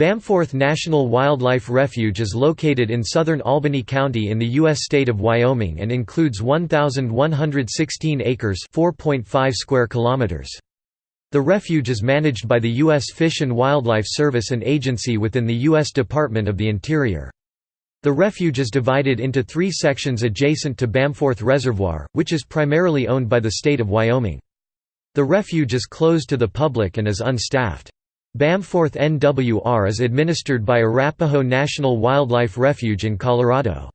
Bamforth National Wildlife Refuge is located in southern Albany County in the U.S. state of Wyoming and includes 1,116 acres square kilometers. The refuge is managed by the U.S. Fish and Wildlife Service an agency within the U.S. Department of the Interior. The refuge is divided into three sections adjacent to Bamforth Reservoir, which is primarily owned by the state of Wyoming. The refuge is closed to the public and is unstaffed. Bamforth NWR is administered by Arapaho National Wildlife Refuge in Colorado.